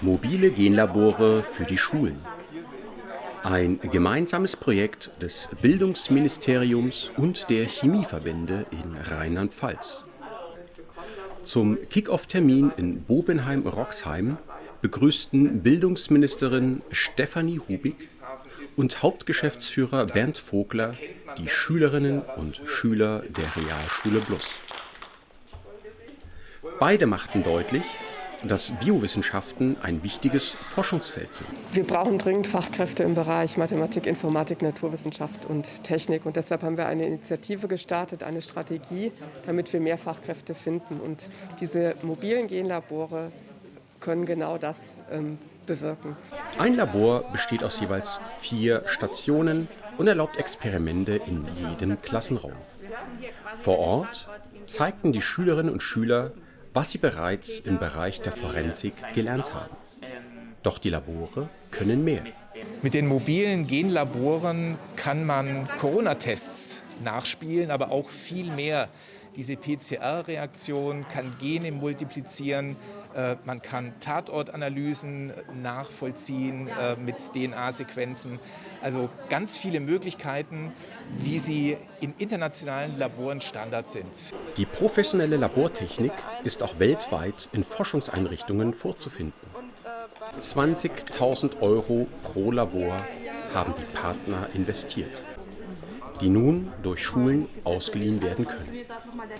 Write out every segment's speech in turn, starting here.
Mobile Genlabore für die Schulen. Ein gemeinsames Projekt des Bildungsministeriums und der Chemieverbände in Rheinland-Pfalz. Zum Kick-Off-Termin in Bobenheim-Roxheim begrüßten Bildungsministerin Stefanie Hubig und Hauptgeschäftsführer Bernd Vogler die Schülerinnen und Schüler der Realschule Plus. Beide machten deutlich, dass Biowissenschaften ein wichtiges Forschungsfeld sind. Wir brauchen dringend Fachkräfte im Bereich Mathematik, Informatik, Naturwissenschaft und Technik. Und deshalb haben wir eine Initiative gestartet, eine Strategie, damit wir mehr Fachkräfte finden. Und diese mobilen Genlabore können genau das ähm, bewirken. Ein Labor besteht aus jeweils vier Stationen und erlaubt Experimente in jedem Klassenraum. Vor Ort zeigten die Schülerinnen und Schüler, was sie bereits im Bereich der Forensik gelernt haben. Doch die Labore können mehr. Mit den mobilen Genlaboren kann man Corona-Tests nachspielen, aber auch viel mehr. Diese PCR-Reaktion kann Gene multiplizieren, äh, man kann Tatortanalysen nachvollziehen äh, mit DNA-Sequenzen. Also ganz viele Möglichkeiten, wie sie in internationalen Laboren Standard sind. Die professionelle Labortechnik ist auch weltweit in Forschungseinrichtungen vorzufinden. 20.000 Euro pro Labor haben die Partner investiert die nun durch Schulen ausgeliehen werden können.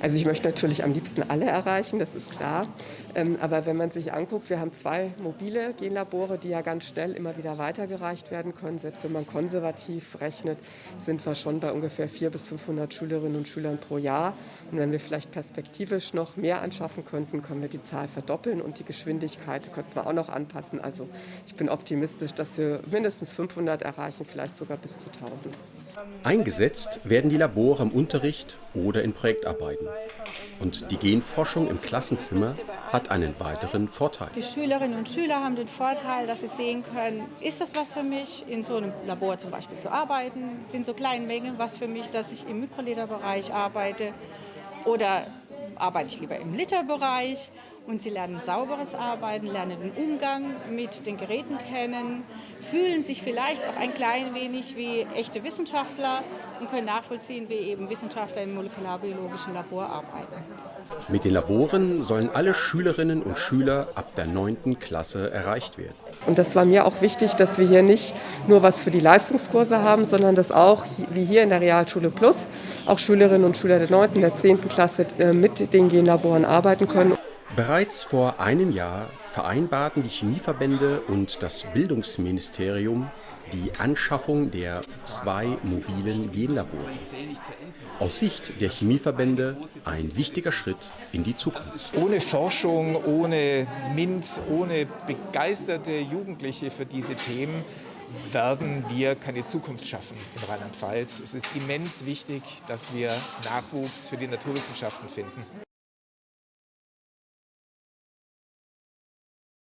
Also ich möchte natürlich am liebsten alle erreichen, das ist klar. Ähm, aber wenn man sich anguckt, wir haben zwei mobile Genlabore, die ja ganz schnell immer wieder weitergereicht werden können. Selbst wenn man konservativ rechnet, sind wir schon bei ungefähr 400 bis 500 Schülerinnen und Schülern pro Jahr. Und wenn wir vielleicht perspektivisch noch mehr anschaffen könnten, können wir die Zahl verdoppeln und die Geschwindigkeit könnten wir auch noch anpassen. Also ich bin optimistisch, dass wir mindestens 500 erreichen, vielleicht sogar bis zu 1000. Eingesetzt werden die Labore im Unterricht oder in Projektarbeiten. Und die Genforschung im Klassenzimmer hat einen weiteren Vorteil. Die Schülerinnen und Schüler haben den Vorteil, dass sie sehen können, ist das was für mich, in so einem Labor zum Beispiel zu arbeiten, sind so kleine Mengen was für mich, dass ich im Mikroliterbereich arbeite oder arbeite ich lieber im Literbereich und sie lernen sauberes Arbeiten, lernen den Umgang mit den Geräten kennen, fühlen sich vielleicht auch ein klein wenig wie echte Wissenschaftler und können nachvollziehen, wie eben Wissenschaftler im molekularbiologischen Labor arbeiten. Mit den Laboren sollen alle Schülerinnen und Schüler ab der 9. Klasse erreicht werden. Und das war mir auch wichtig, dass wir hier nicht nur was für die Leistungskurse haben, sondern dass auch, wie hier in der Realschule Plus, auch Schülerinnen und Schüler der 9. und der 10. Klasse äh, mit den Genlaboren arbeiten können. Bereits vor einem Jahr vereinbarten die Chemieverbände und das Bildungsministerium die Anschaffung der zwei mobilen Genlabore. Aus Sicht der Chemieverbände ein wichtiger Schritt in die Zukunft. Ohne Forschung, ohne MINT, ohne begeisterte Jugendliche für diese Themen werden wir keine Zukunft schaffen in Rheinland-Pfalz. Es ist immens wichtig, dass wir Nachwuchs für die Naturwissenschaften finden.